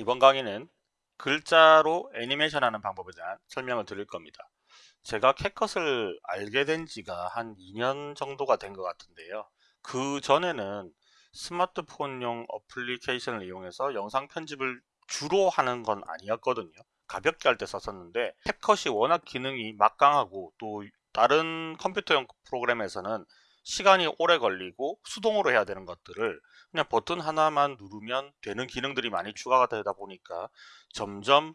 이번 강의는 글자로 애니메이션 하는 방법에 대한 설명을 드릴 겁니다. 제가 캣컷을 알게 된 지가 한 2년 정도가 된 것 같은데요. 그 전에는 스마트폰용 어플리케이션을 이용해서 영상 편집을 주로 하는 건 아니었거든요. 가볍게 할 때 썼었는데 캡컷이 워낙 기능이 막강하고 또 다른 컴퓨터용 프로그램에서는 시간이 오래 걸리고 수동으로 해야 되는 것들을 그냥 버튼 하나만 누르면 되는 기능들이 많이 추가가 되다 보니까 점점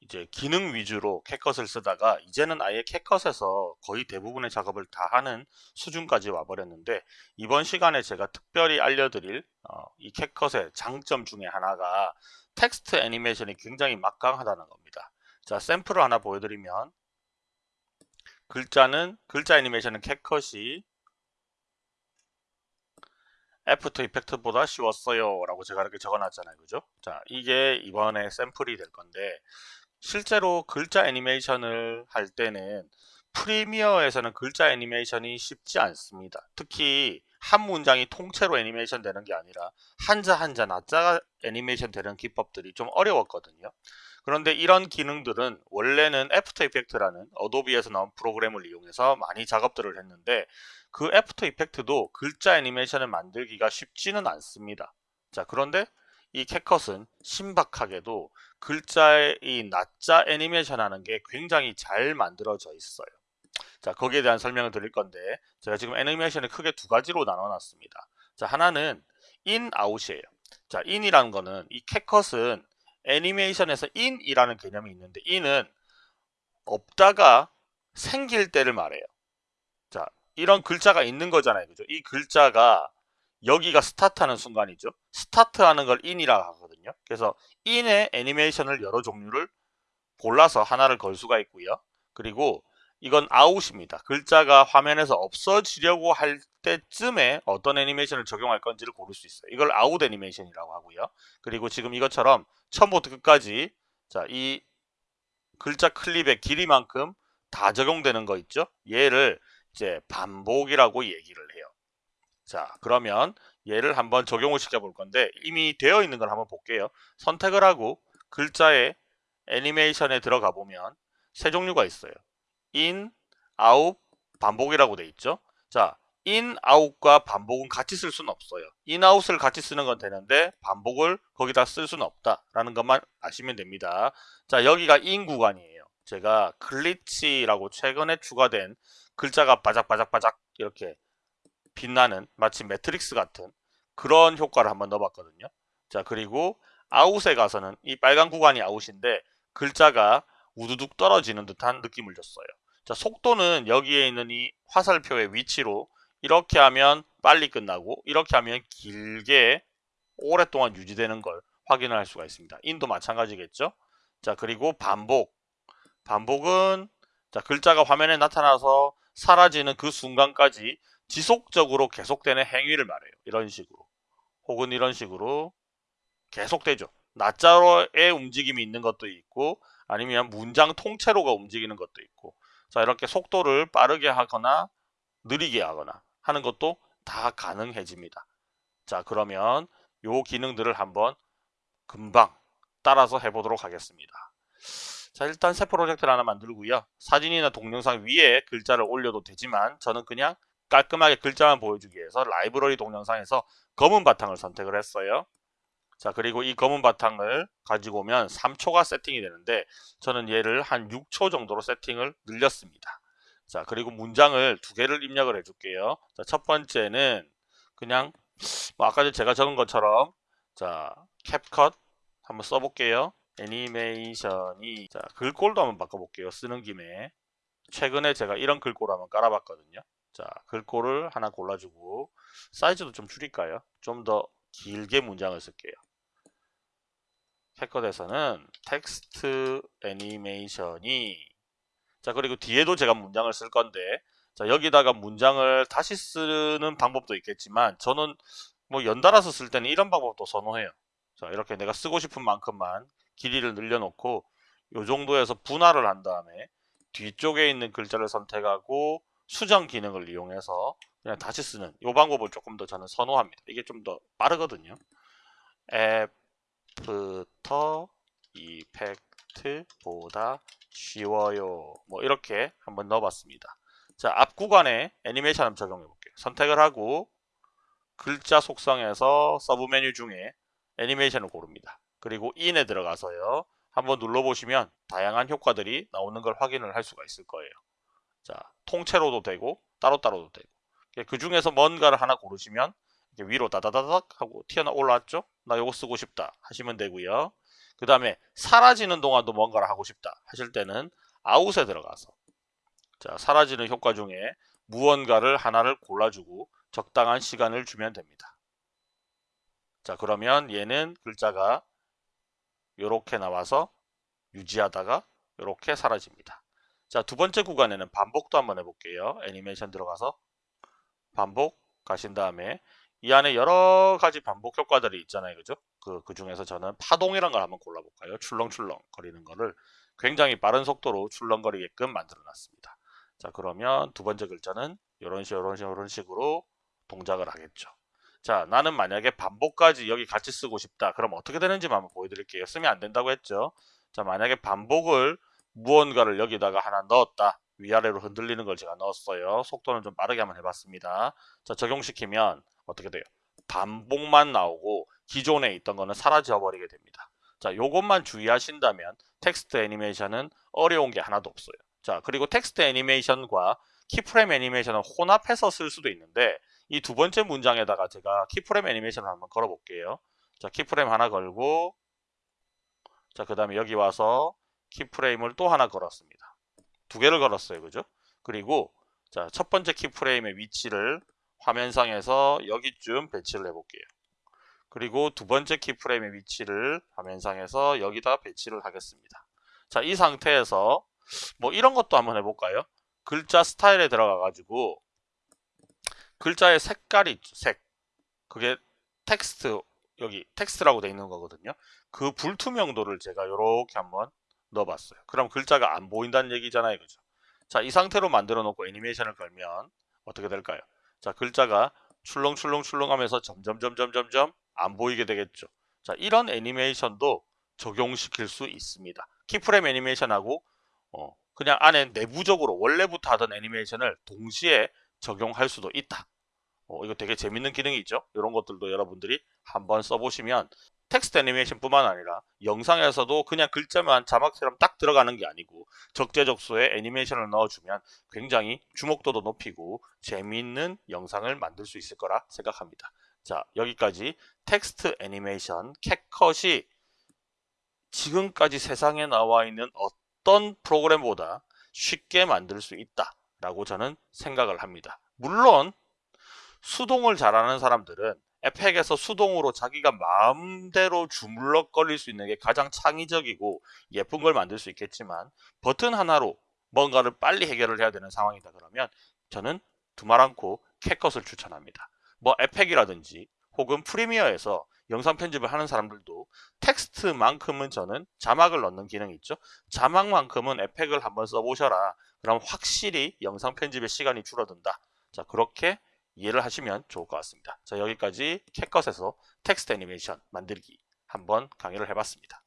이제 기능 위주로 캣컷을 쓰다가 이제는 아예 캣컷에서 거의 대부분의 작업을 다 하는 수준까지 와버렸는데 이번 시간에 제가 특별히 알려드릴 어, 이 캣컷의 장점 중에 하나가 텍스트 애니메이션이 굉장히 막강하다는 겁니다. 자 샘플을 하나 보여드리면 글자는 글자 애니메이션은 캣컷이 After Effect보다 쉬웠어요. 라고 제가 이렇게 적어놨잖아요. 그죠? 자 이게 이번에 샘플이 될 건데 실제로 글자 애니메이션을 할 때는 프리미어에서는 글자 애니메이션이 쉽지 않습니다. 특히 한 문장이 통째로 애니메이션 되는 게 아니라 한자 한자 낱자 애니메이션 되는 기법들이 좀 어려웠거든요 그런데 이런 기능들은 원래는 After Effect라는 어도비에서 나온 프로그램을 이용해서 많이 작업들을 했는데 그 After Effect도 글자 애니메이션을 만들기가 쉽지는 않습니다. 자 그런데 이 CapCut은 신박하게도 글자의 이 낱자 애니메이션 하는 게 굉장히 잘 만들어져 있어요. 자 거기에 대한 설명을 드릴 건데 제가 지금 애니메이션을 크게 두 가지로 나눠 놨습니다. 자 하나는 in, out이에요. 자 in이라는 거는 이 CapCut은 애니메이션에서 in이라는 개념이 있는데 in은 없다가 생길 때를 말해요. 자, 이런 글자가 있는 거잖아요. 그죠? 이 글자가 여기가 스타트하는 순간이죠. 스타트하는 걸 in이라고 하거든요. 그래서 in의 애니메이션을 여러 종류를 골라서 하나를 걸 수가 있고요. 그리고 이건 out입니다. 글자가 화면에서 없어지려고 할 때쯤에 어떤 애니메이션을 적용할 건지를 고를 수 있어요. 이걸 아웃 애니메이션이라고 하고요. 그리고 지금 이것처럼 처음부터 끝까지 자, 이 글자 클립의 길이만큼 다 적용되는 거 있죠? 얘를 이제 반복이라고 얘기를 해요. 자, 그러면 얘를 한번 적용을 시켜 볼 건데 이미 되어 있는 걸 한번 볼게요. 선택을 하고 글자의 애니메이션에 들어가 보면 세 종류가 있어요. In, out, 반복이라고 돼 있죠. 자, in, out과 반복은 같이 쓸 수는 없어요. in, out을 같이 쓰는 건 되는데 반복을 거기다 쓸 수는 없다라는 것만 아시면 됩니다. 자, 여기가 in 구간이에요. 제가 glitch라고 최근에 추가된 글자가 바작바작바작 이렇게 빛나는 마치 매트릭스 같은 그런 효과를 한번 넣어봤거든요. 자, 그리고 아웃에 가서는 이 빨간 구간이 out인데 글자가 우두둑 떨어지는 듯한 느낌을 줬어요. 자, 속도는 여기에 있는 이 화살표의 위치로 이렇게 하면 빨리 끝나고 이렇게 하면 길게 오랫동안 유지되는 걸 확인을 할 수가 있습니다. 인도 마찬가지겠죠? 자, 그리고 반복. 반복은 자, 글자가 화면에 나타나서 사라지는 그 순간까지 지속적으로 계속되는 행위를 말해요. 이런 식으로. 혹은 이런 식으로 계속되죠. 낮자로의 움직임이 있는 것도 있고 아니면 문장 통째로가 움직이는 것도 있고 자 이렇게 속도를 빠르게 하거나 느리게 하거나 하는 것도 다 가능해집니다. 자 그러면 요 기능들을 한번 금방 따라서 해보도록 하겠습니다. 자 일단 새 프로젝트를 하나 만들고요. 사진이나 동영상 위에 글자를 올려도 되지만 저는 그냥 깔끔하게 글자만 보여주기 위해서 라이브러리 동영상에서 검은 바탕을 선택을 했어요. 자 그리고 이 검은 바탕을 가지고 오면 3초가 세팅이 되는데 저는 얘를 한 6초 정도로 세팅을 늘렸습니다. 자 그리고 문장을 두 개를 입력을 해 줄게요. 자, 첫 번째는 그냥 뭐 아까 제가 적은 것처럼 자 캡컷 한번 써볼게요. 애니메이션이 자 글꼴도 한번 바꿔볼게요. 쓰는 김에. 최근에 제가 이런 글꼴 한번 깔아봤거든요. 자 글꼴을 하나 골라주고 사이즈도 좀 줄일까요? 좀더 길게 문장을 쓸게요. 캐컷에서는 텍스트 애니메이션이 자 그리고 뒤에도 제가 문장을 쓸 건데 자 여기다가 문장을 다시 쓰는 방법도 있겠지만 저는 뭐 연달아서 쓸 때는 이런 방법도 선호해요. 자 이렇게 내가 쓰고 싶은 만큼만 길이를 늘려놓고 요 정도에서 분할을 한 다음에 뒤쪽에 있는 글자를 선택하고 수정 기능을 이용해서 그냥 다시 쓰는 이 방법을 조금 더 저는 선호합니다. 이게 좀 더 빠르거든요. 앱 After effect보다 쉬워요. 뭐 이렇게 한번 넣어봤습니다. 자, 앞 구간에 애니메이션 한번 적용해 볼게요. 선택을 하고 글자 속성에서 서브 메뉴 중에 애니메이션을 고릅니다. 그리고 in에 들어가서요. 한번 눌러보시면 다양한 효과들이 나오는 걸 확인을 할 수가 있을 거예요. 자, 통째로도 되고 따로따로도 되고 그 중에서 뭔가를 하나 고르시면 위로 다다다닥 하고 튀어나 올라왔죠? 나 요거 쓰고 싶다 하시면 되고요. 그 다음에 사라지는 동안도 뭔가를 하고 싶다 하실 때는 아웃에 들어가서 자 사라지는 효과 중에 무언가를 하나를 골라주고 적당한 시간을 주면 됩니다. 자 그러면 얘는 글자가 이렇게 나와서 유지하다가 이렇게 사라집니다. 자 두 번째 구간에는 반복도 한번 해볼게요. 애니메이션 들어가서 반복 가신 다음에 이 안에 여러 가지 반복 효과들이 있잖아요. 그죠? 그, 그 중에서 저는 파동이란 걸 한번 골라볼까요? 출렁출렁 거리는 거를 굉장히 빠른 속도로 출렁거리게끔 만들어 놨습니다. 자, 그러면 두 번째 글자는 이런 식, 이런 식, 이런 식으로 동작을 하겠죠. 자, 나는 만약에 반복까지 여기 같이 쓰고 싶다. 그럼 어떻게 되는지 한번 보여드릴게요. 쓰면 안 된다고 했죠. 자, 만약에 반복을 무언가를 여기다가 하나 넣었다. 위아래로 흔들리는 걸 제가 넣었어요. 속도는 좀 빠르게 한번 해봤습니다. 자, 적용시키면 어떻게 돼요? 반복만 나오고 기존에 있던 거는 사라져 버리게 됩니다. 자, 요것만 주의하신다면 텍스트 애니메이션은 어려운 게 하나도 없어요. 자, 그리고 텍스트 애니메이션과 keyframe 애니메이션은 혼합해서 쓸 수도 있는데 이 두 번째 문장에다가 제가 keyframe 애니메이션을 한번 걸어 볼게요. 자, keyframe 하나 걸고 자, 그 다음에 여기 와서 keyframe을 또 하나 걸었습니다. 두 개를 걸었어요. 그죠? 그리고 자, 첫 번째 keyframe의 위치를 화면상에서 여기쯤 배치를 해볼게요. 그리고 두 번째 keyframe의 위치를 화면상에서 여기다 배치를 하겠습니다. 자, 이 상태에서 뭐 이런 것도 한번 해볼까요? 글자 스타일에 들어가 가지고 글자의 색깔이 색. 그게 텍스트 여기 텍스트라고 되어 있는 거거든요. 그 불투명도를 제가 이렇게 한번 넣어봤어요. 그럼 글자가 안 보인다는 얘기잖아요, 그죠? 자, 이 상태로 만들어 놓고 애니메이션을 걸면 어떻게 될까요? 자, 글자가 출렁출렁출렁 하면서 점점점점점점 안 보이게 되겠죠. 자, 이런 애니메이션도 적용시킬 수 있습니다. 키프레임 애니메이션하고 어, 그냥 안에 내부적으로 원래부터 하던 애니메이션을 동시에 적용할 수도 있다. 어, 이거 되게 재밌는 기능이 있죠. 이런 것들도 여러분들이 한번 써보시면 텍스트 애니메이션 뿐만 아니라 영상에서도 그냥 글자만 자막처럼 딱 들어가는 게 아니고 적재적소에 애니메이션을 넣어주면 굉장히 주목도도 높이고 재미있는 영상을 만들 수 있을 거라 생각합니다. 자 여기까지 텍스트 애니메이션 캣컷이 지금까지 세상에 나와 있는 어떤 프로그램보다 쉽게 만들 수 있다 라고 저는 생각을 합니다. 물론 수동을 잘하는 사람들은 에펙에서 수동으로 자기가 마음대로 주물럭거릴 수 있는 게 가장 창의적이고 예쁜 걸 만들 수 있겠지만 버튼 하나로 뭔가를 빨리 해결을 해야 되는 상황이다 그러면 저는 두말 않고 캣컷을 추천합니다. 뭐 에펙이라든지 혹은 프리미어에서 영상 편집을 하는 사람들도 텍스트만큼은 저는 자막을 넣는 기능이 있죠. 자막만큼은 에펙을 한번 써보셔라. 그럼 확실히 영상 편집의 시간이 줄어든다. 자 그렇게 이해를 하시면 좋을 것 같습니다. 자 여기까지 캣컷에서 텍스트 애니메이션 만들기 한번 강의를 해봤습니다.